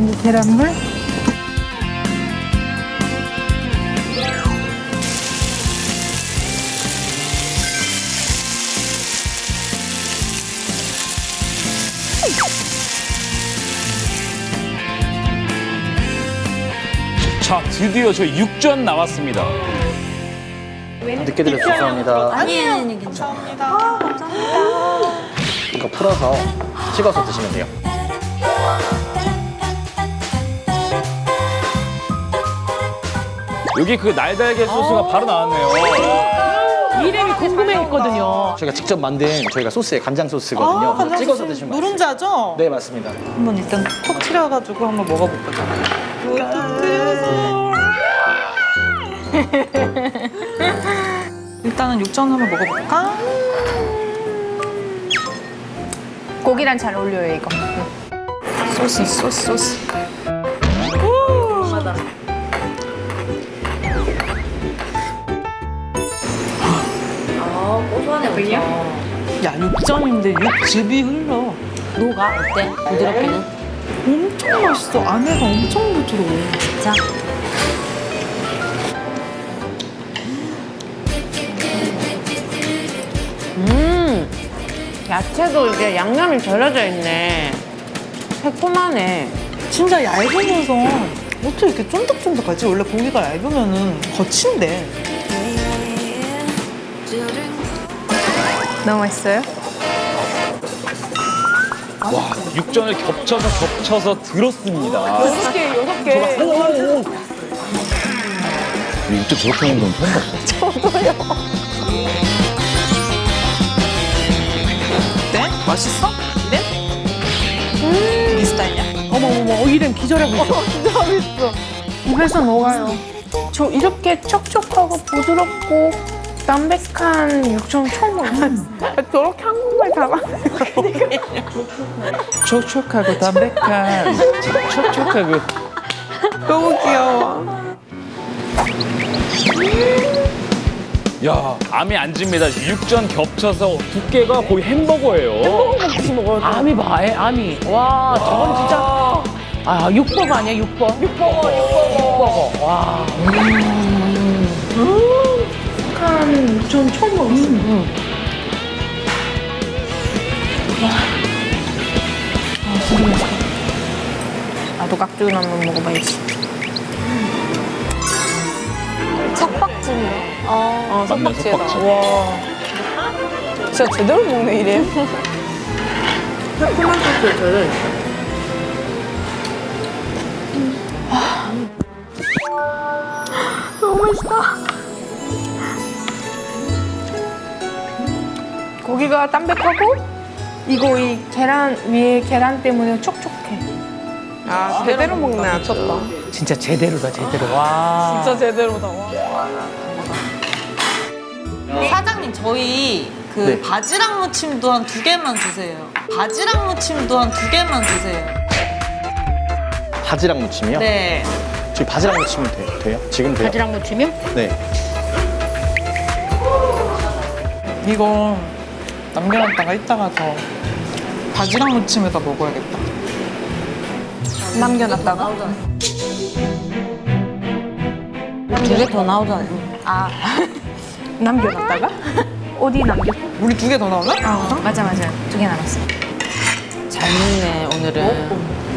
이제 계란물. 자, 드디어 저희 육전 나왔습니다. 늦게 드려서 죄송합니다. 아니에요, 아니 괜찮아. 이거 풀어서 찍어서 드시면 돼요. 여기 그 날달걀 소스가 바로 나왔네요. 이름이 궁금해했거든요. 저희가 직접 만든 저희가 소스에 간장 소스거든요. 그래서 찍어서 드시면 맛있어요. 누룽자죠? 네, 맞습니다. 한번 일단 톡 튀려가지고 한번 먹어볼까요? 일단은 육전 한번 먹어볼까? 고기랑 잘 어울려요, 이거. 소스 소스 소스 아, 고소하네, 그냥. 야 육전인데 육즙이 흘러 녹아? 어때? 부드럽게는? 엄청 맛있어 안에가 엄청 부드러워 자. 음, 야채도 이게 양념이 절여져 있네. 새콤하네. 진짜 얇으면서 어떻게 이렇게 쫀득쫀득하지? 원래 고기가 얇으면 은 거친데 너무 맛있어요? 와, 육전을 겹쳐서 겹쳐서 들었습니다. 여섯 개, 여섯 개. 육전 저렇게 하는 건 처음 봤어. 어때? 맛있어? 네? 네 스타일이야? 어머머머, 어, 이름 기절하고 있어. 입에서 녹아요. 저 이렇게 촉촉하고 부드럽고 담백한 육전 처음 먹어요. 저렇게 한국말 잘하 촉촉하고 담백한 촉촉하고. 너무 귀여워 야, 암이 안 집니다. 육전 겹쳐서 두께가 거의 햄버거예요. 아미 봐, 애, 아미. 와, 저건 진짜. 아, 육버거 아니야, 육버? 육버거, 육버거. 육버거. 와. 한 육전 처음 먹었어요. 나도 깍두기 한번 먹어봐야지. 맞네, 석박지에다. 석박지. 와. 진짜 제대로 먹네, 이래. 새콤한 소스에 절여 고기가 담백하고 이거 이 계란 위에 계란 때문에 촉촉해. 아 제대로 먹네 아쳤다. 진짜 제대로다, 제대로. 와. 진짜 제대로다. 와. 사장님 저희 그 네. 바지락 무침도 한 두 개만 주세요 바지락 무침도 한 두 개만 주세요 바지락 무침이요? 네 저희 바지락 무침은 돼, 돼요? 지금 돼요? 바지락 무침이요? 네. 이거 남겨놨다가 이따가 저 바지락 무침에다 먹어야겠다 남겨놨다가. 두 개 더 나오잖아요. 아 남겨놨다가? 어디 남겼어? 우리 두 개 더 나오나? 아 맞아 맞아 두 개 남았어. 잘 먹네, 오늘은.